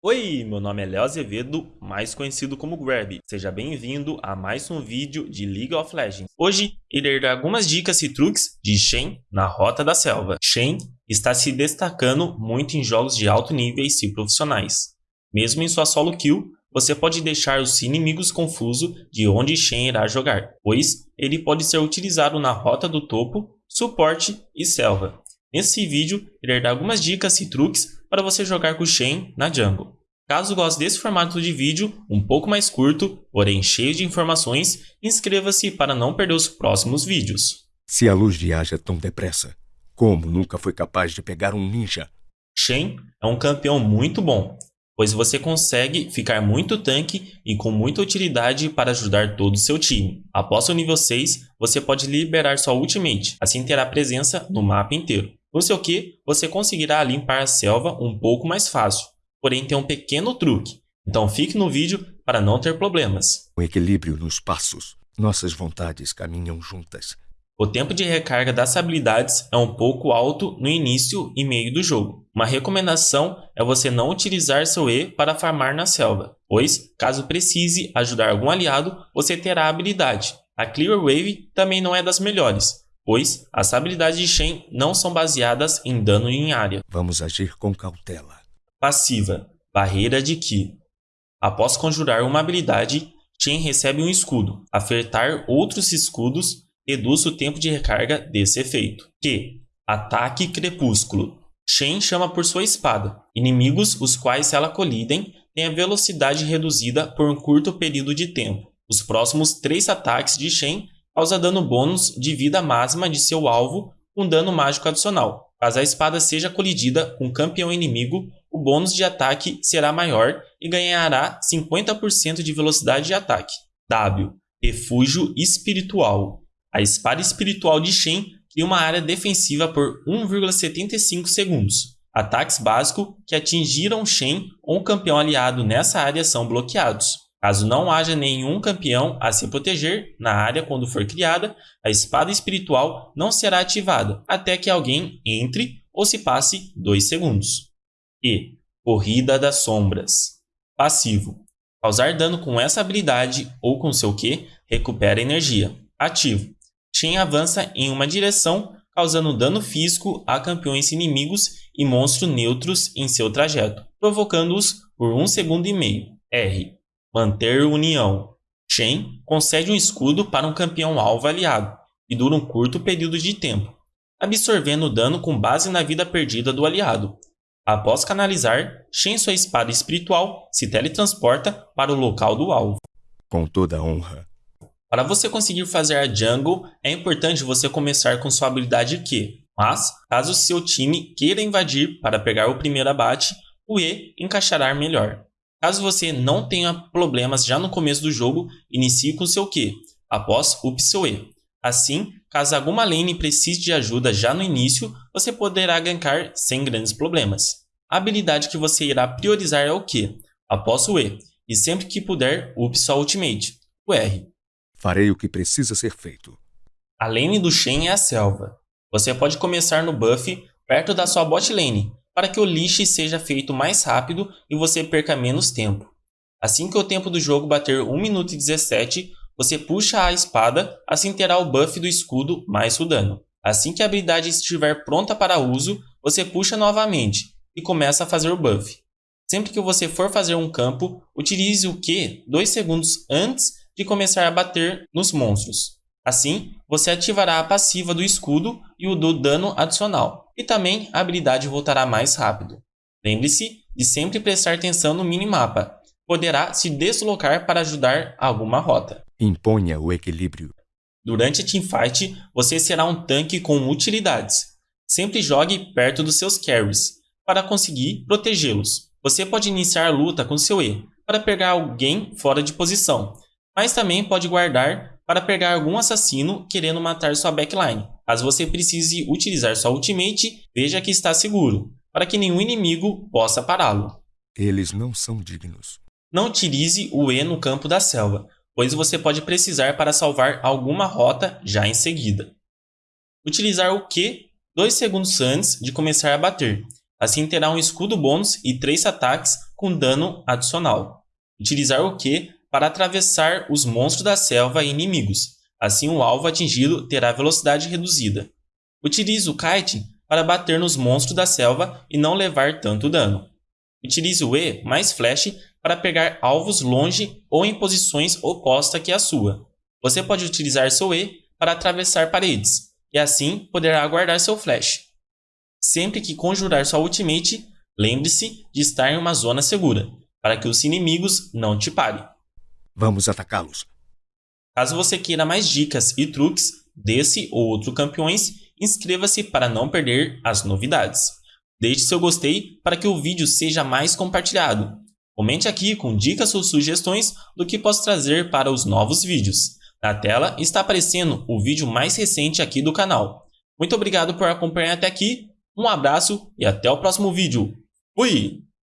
Oi, meu nome é Léo Azevedo, mais conhecido como Grab. Seja bem-vindo a mais um vídeo de League of Legends. Hoje irei dar algumas dicas e truques de Shen na Rota da Selva. Shen está se destacando muito em jogos de alto nível e profissionais. Mesmo em sua solo kill, você pode deixar os inimigos confusos de onde Shen irá jogar, pois ele pode ser utilizado na Rota do Topo, Suporte e Selva. Nesse vídeo, irei dar algumas dicas e truques para você jogar com Shen na jungle. Caso goste desse formato de vídeo, um pouco mais curto, porém cheio de informações, inscreva-se para não perder os próximos vídeos. Se a luz viaja tão depressa, como nunca foi capaz de pegar um ninja? Shen é um campeão muito bom, pois você consegue ficar muito tanque e com muita utilidade para ajudar todo o seu time. Após o nível 6, você pode liberar sua ultimate, assim terá presença no mapa inteiro. Com seu Q, você conseguirá limpar a selva um pouco mais fácil, porém tem um pequeno truque, então fique no vídeo para não ter problemas. O equilíbrio nos passos. Nossas vontades caminham juntas. O tempo de recarga das habilidades é um pouco alto no início e meio do jogo. Uma recomendação é você não utilizar seu E para farmar na selva, pois, caso precise ajudar algum aliado, você terá a habilidade. A Clear Wave também não é das melhores, pois as habilidades de Shen não são baseadas em dano em área. Vamos agir com cautela. Passiva Barreira de Ki Após conjurar uma habilidade, Shen recebe um escudo. Acertar outros escudos reduz o tempo de recarga desse efeito. Q. Ataque Crepúsculo Shen chama por sua espada. Inimigos os quais ela colidem têm a velocidade reduzida por um curto período de tempo. Os próximos três ataques de Shen causa dano bônus de vida máxima de seu alvo com dano mágico adicional. Caso a espada seja colidida com um campeão inimigo, o bônus de ataque será maior e ganhará 50% de velocidade de ataque. W. Refúgio Espiritual A espada espiritual de Shen cria uma área defensiva por 1,75 segundos. Ataques básicos que atingiram Shen ou um campeão aliado nessa área são bloqueados. Caso não haja nenhum campeão a se proteger na área quando for criada, a espada espiritual não será ativada até que alguém entre ou se passe 2 segundos. E Corrida das Sombras Passivo Causar dano com essa habilidade ou com seu Q recupera energia. Ativo Shen avança em uma direção causando dano físico a campeões inimigos e monstros neutros em seu trajeto, provocando-os por 1 um segundo e meio. R Manter união. Shen concede um escudo para um campeão alvo aliado e dura um curto período de tempo, absorvendo dano com base na vida perdida do aliado. Após canalizar, Shen sua espada espiritual se teletransporta para o local do alvo. Com toda honra. Para você conseguir fazer a jungle, é importante você começar com sua habilidade Q, mas caso seu time queira invadir para pegar o primeiro abate, o E encaixará melhor. Caso você não tenha problemas já no começo do jogo, inicie com seu Q, após up seu E. Assim, caso alguma lane precise de ajuda já no início, você poderá gankar sem grandes problemas. A habilidade que você irá priorizar é o Q, após o E, e sempre que puder, up sua ultimate, o R. Farei o que precisa ser feito. A lane do Shen é a selva. Você pode começar no buff perto da sua bot lane, para que o lixe seja feito mais rápido e você perca menos tempo. Assim que o tempo do jogo bater 1 minuto e 17, você puxa a espada, assim terá o buff do escudo mais o dano. Assim que a habilidade estiver pronta para uso, você puxa novamente e começa a fazer o buff. Sempre que você for fazer um campo, utilize o Q 2 segundos antes de começar a bater nos monstros. Assim, você ativará a passiva do escudo e o do dano adicional, e também a habilidade voltará mais rápido. Lembre-se de sempre prestar atenção no minimapa, poderá se deslocar para ajudar alguma rota. Imponha o equilíbrio. Durante a teamfight, você será um tanque com utilidades. Sempre jogue perto dos seus carries, para conseguir protegê-los. Você pode iniciar a luta com seu E, para pegar alguém fora de posição, mas também pode guardar para pegar algum assassino querendo matar sua backline. Caso você precise utilizar sua ultimate, veja que está seguro, para que nenhum inimigo possa pará-lo. Eles não são dignos. Não utilize o E no campo da selva, pois você pode precisar para salvar alguma rota já em seguida. Utilizar o Q 2 segundos antes de começar a bater. Assim terá um escudo bônus e 3 ataques com dano adicional. Utilizar o Q para atravessar os monstros da selva e inimigos. Assim, o alvo atingido terá velocidade reduzida. Utilize o Kite para bater nos monstros da selva e não levar tanto dano. Utilize o E mais Flash para pegar alvos longe ou em posições opostas que a sua. Você pode utilizar seu E para atravessar paredes, e assim poderá guardar seu Flash. Sempre que conjurar sua ultimate, lembre-se de estar em uma zona segura, para que os inimigos não te parem. Vamos atacá-los. Caso você queira mais dicas e truques desse ou outro campeões, inscreva-se para não perder as novidades. Deixe seu gostei para que o vídeo seja mais compartilhado. Comente aqui com dicas ou sugestões do que posso trazer para os novos vídeos. Na tela está aparecendo o vídeo mais recente aqui do canal. Muito obrigado por acompanhar até aqui, um abraço e até o próximo vídeo. Fui!